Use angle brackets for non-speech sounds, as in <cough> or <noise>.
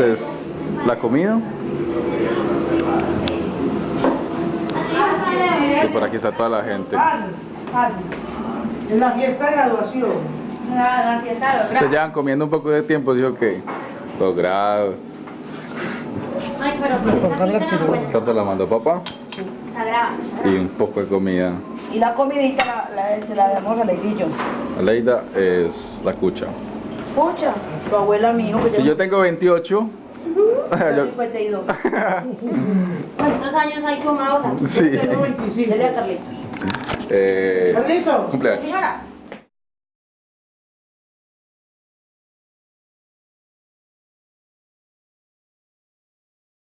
es la comida. Y por aquí está toda la gente. En la fiesta de graduación. La, la fiesta de los Se llevan comiendo un poco de tiempo, dijo que los grados. Ay, pero pues la mandó papá y un poco de comida. Y la comidita la, la- se la damos a Leidillo. Aleida es la cucha. Pucha, tu abuela mi hijo Si yo tengo 28, <laughs> <laughs> yo- 52. <laughs> ¿Cuántos años hay sumados aquí? sí. Tengo 25. Dile a Carlita. Eh, Carlito. cumpleaños. Señora,